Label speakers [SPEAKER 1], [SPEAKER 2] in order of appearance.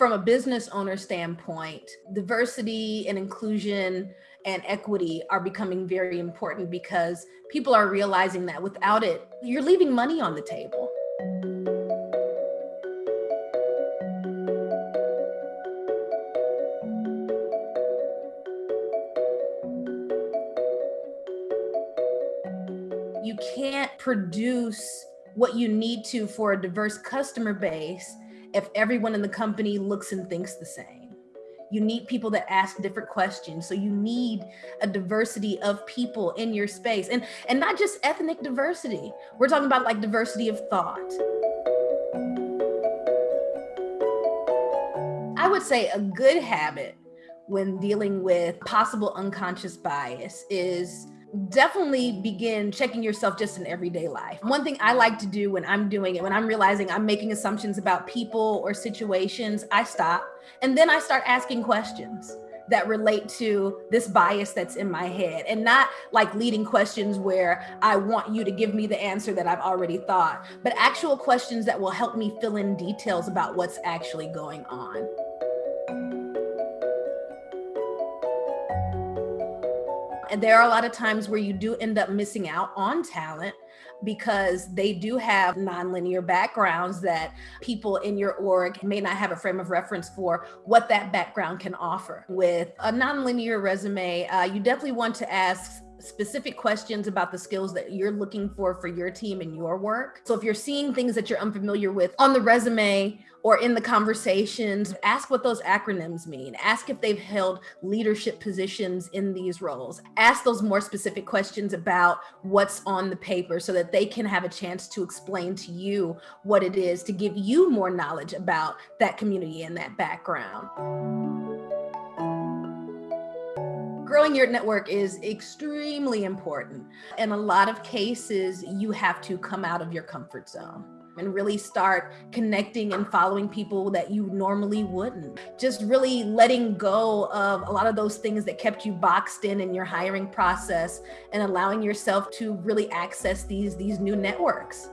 [SPEAKER 1] from a business owner standpoint, diversity and inclusion and equity are becoming very important because people are realizing that without it, you're leaving money on the table. You can't produce what you need to for a diverse customer base if everyone in the company looks and thinks the same. You need people that ask different questions. So you need a diversity of people in your space and, and not just ethnic diversity. We're talking about like diversity of thought. I would say a good habit when dealing with possible unconscious bias is definitely begin checking yourself just in everyday life. One thing I like to do when I'm doing it, when I'm realizing I'm making assumptions about people or situations, I stop and then I start asking questions that relate to this bias that's in my head and not like leading questions where I want you to give me the answer that I've already thought, but actual questions that will help me fill in details about what's actually going on. And there are a lot of times where you do end up missing out on talent because they do have nonlinear backgrounds that people in your org may not have a frame of reference for what that background can offer. With a nonlinear resume, uh, you definitely want to ask specific questions about the skills that you're looking for for your team and your work. So if you're seeing things that you're unfamiliar with on the resume or in the conversations, ask what those acronyms mean. Ask if they've held leadership positions in these roles. Ask those more specific questions about what's on the paper so that they can have a chance to explain to you what it is to give you more knowledge about that community and that background growing your network is extremely important. In a lot of cases, you have to come out of your comfort zone and really start connecting and following people that you normally wouldn't. Just really letting go of a lot of those things that kept you boxed in in your hiring process and allowing yourself to really access these, these new networks.